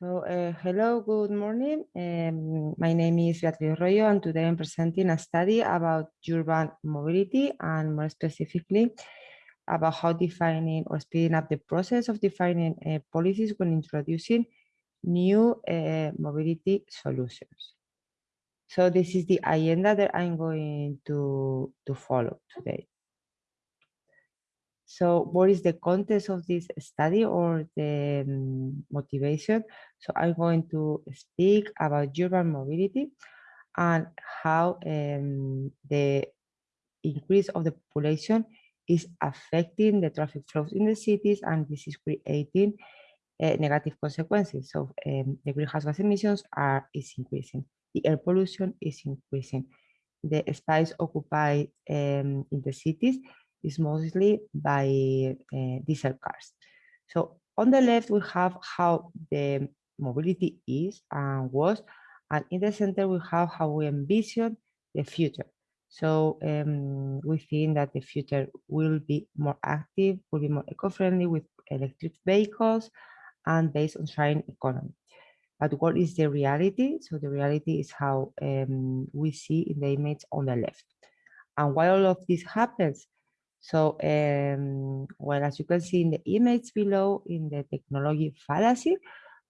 So, uh, hello, good morning. Um, my name is Beatriz Royo, and today I'm presenting a study about urban mobility and more specifically about how defining or speeding up the process of defining uh, policies when introducing new uh, mobility solutions. So this is the agenda that I'm going to, to follow today. So what is the context of this study or the um, motivation? So I'm going to speak about urban mobility and how um, the increase of the population is affecting the traffic flows in the cities and this is creating uh, negative consequences. So um, the greenhouse gas emissions are is increasing, the air pollution is increasing, the space occupied um, in the cities is mostly by uh, diesel cars. So on the left, we have how the mobility is and was, and in the center, we have how we envision the future. So um, we think that the future will be more active, will be more eco-friendly with electric vehicles and based on sharing economy. But what is the reality? So the reality is how um, we see in the image on the left. And why all of this happens? So, um, well, as you can see in the image below in the technology fallacy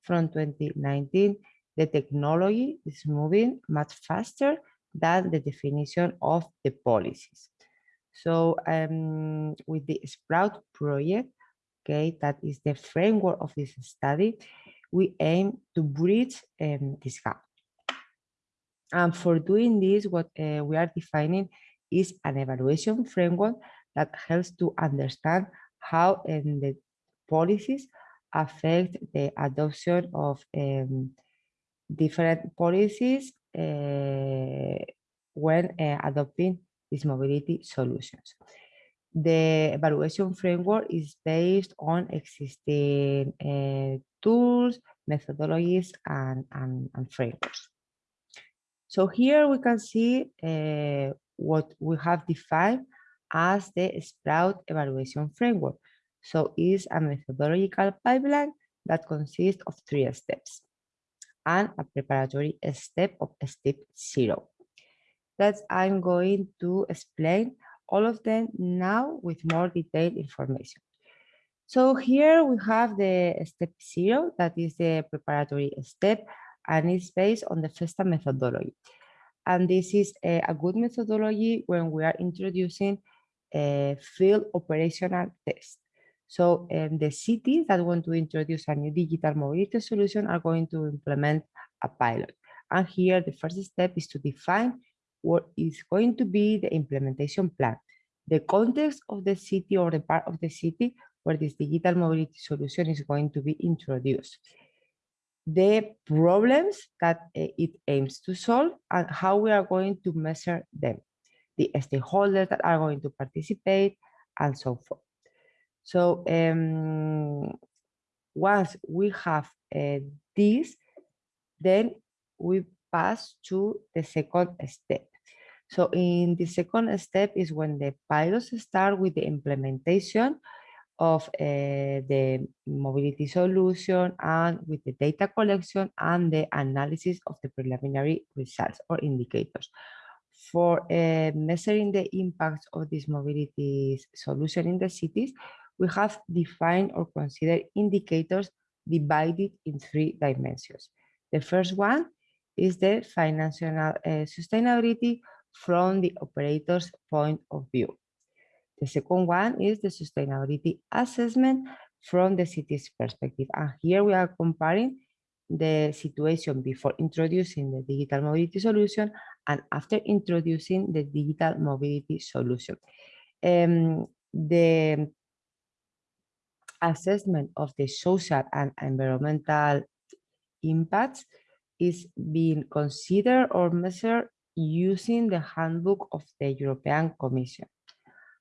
from 2019, the technology is moving much faster than the definition of the policies. So um, with the Sprout project, okay, that is the framework of this study, we aim to bridge um, this gap. And for doing this, what uh, we are defining is an evaluation framework that helps to understand how um, the policies affect the adoption of um, different policies uh, when uh, adopting these mobility solutions. The evaluation framework is based on existing uh, tools, methodologies, and, and, and, frameworks. So here we can see uh, what we have defined as the Sprout evaluation framework. So it's a methodological pipeline that consists of three steps and a preparatory step of step zero. That I'm going to explain all of them now with more detailed information. So here we have the step zero, that is the preparatory step, and it's based on the FESTA methodology. And this is a, a good methodology when we are introducing uh, field operational test. So um, the cities that want to introduce a new digital mobility solution are going to implement a pilot. And here the first step is to define what is going to be the implementation plan, the context of the city or the part of the city where this digital mobility solution is going to be introduced, the problems that uh, it aims to solve and how we are going to measure them the stakeholders that are going to participate, and so forth. So um, once we have uh, this, then we pass to the second step. So in the second step is when the pilots start with the implementation of uh, the mobility solution and with the data collection and the analysis of the preliminary results or indicators for uh, measuring the impact of this mobility solution in the cities, we have defined or considered indicators divided in three dimensions. The first one is the financial uh, sustainability from the operator's point of view. The second one is the sustainability assessment from the city's perspective. And here we are comparing the situation before introducing the digital mobility solution and after introducing the digital mobility solution. Um, the assessment of the social and environmental impacts is being considered or measured using the handbook of the European Commission.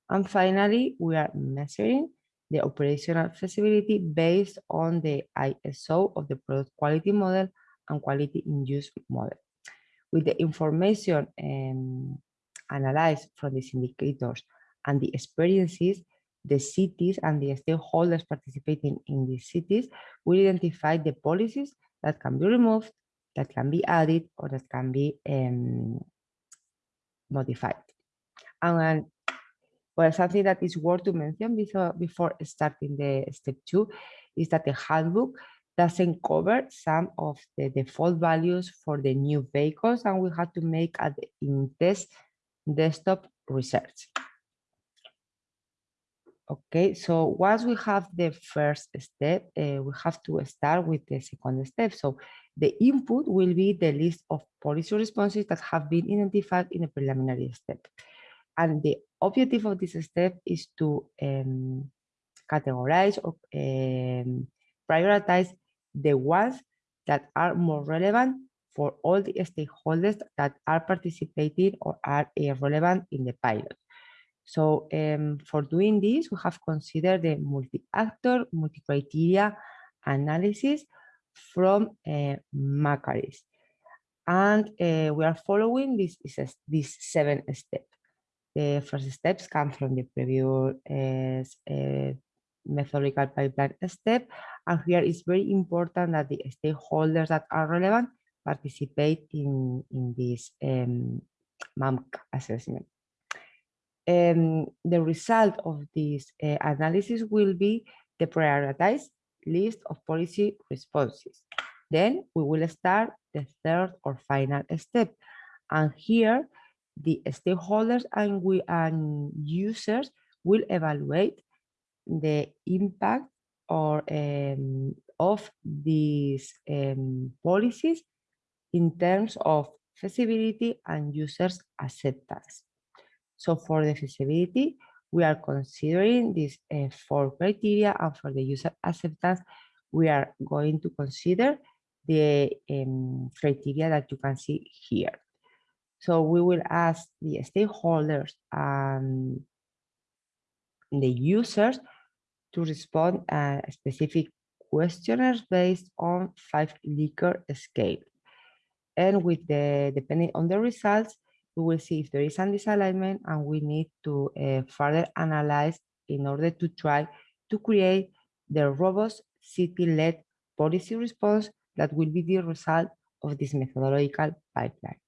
And finally, we are measuring the operational feasibility based on the ISO of the product quality model and quality in use model. With the information um, analyzed from these indicators and the experiences, the cities and the stakeholders participating in these cities will identify the policies that can be removed, that can be added, or that can be um, modified. And well, something that is worth to mention before, before starting the step two is that the handbook doesn't cover some of the default values for the new vehicles and we have to make an in-test desktop research. Okay, so once we have the first step, uh, we have to start with the second step. So the input will be the list of policy responses that have been identified in a preliminary step. And the objective of this step is to um, categorize or um, prioritize the ones that are more relevant for all the stakeholders that are participating or are uh, relevant in the pilot. So um, for doing this, we have considered the multi-actor, multi-criteria analysis from uh, Macharis. And uh, we are following this, this, this seven steps. The first steps come from the previous uh, methodological pipeline step. And here it's very important that the stakeholders that are relevant participate in, in this um, MAMC assessment. Um, the result of this uh, analysis will be the prioritized list of policy responses. Then we will start the third or final step. And here, the stakeholders and we and users will evaluate the impact or um, of these um, policies in terms of feasibility and users acceptance. So for the feasibility, we are considering these uh, four criteria and for the user acceptance, we are going to consider the um, criteria that you can see here. So we will ask the stakeholders and the users to respond a specific questionnaires based on five Likert scale. And with the, depending on the results, we will see if there is a disalignment and we need to uh, further analyze in order to try to create the robust city-led policy response that will be the result of this methodological pipeline.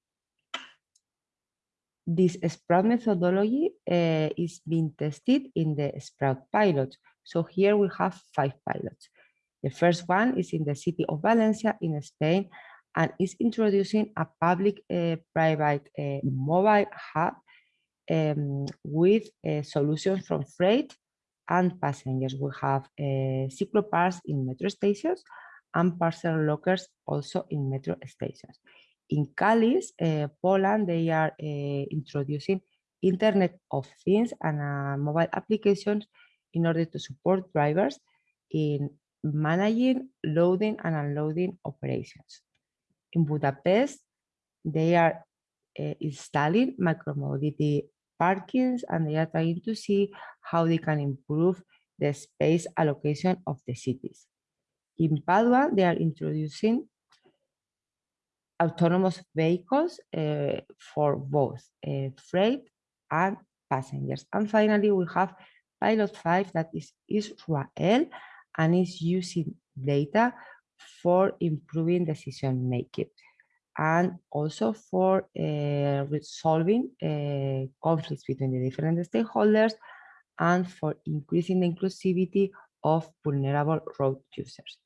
This Sprout methodology uh, is being tested in the Sprout pilot. So here we have five pilots. The first one is in the city of Valencia in Spain and is introducing a public-private uh, uh, mobile hub um, with uh, solutions from freight and passengers. We have uh, cycloparks in metro stations and parcel lockers also in metro stations. In Kalisz, uh, Poland, they are uh, introducing Internet of Things and uh, mobile applications in order to support drivers in managing loading and unloading operations in Budapest, they are uh, installing micromobility parkings and they are trying to see how they can improve the space allocation of the cities. In Padua, they are introducing autonomous vehicles uh, for both uh, freight and passengers. And finally, we have Pilot 5 that is Israel and is using data for improving decision making and also for uh, resolving uh, conflicts between the different stakeholders and for increasing the inclusivity of vulnerable road users.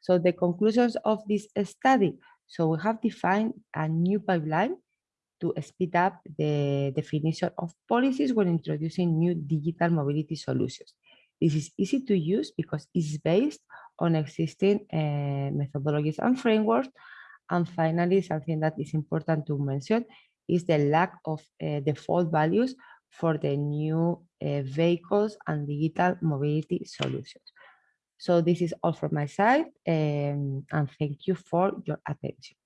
So the conclusions of this study. So we have defined a new pipeline to speed up the definition of policies when introducing new digital mobility solutions. This is easy to use because it's based on existing uh, methodologies and frameworks. And finally, something that is important to mention is the lack of uh, default values for the new uh, vehicles and digital mobility solutions. So this is all from my side um, and thank you for your attention.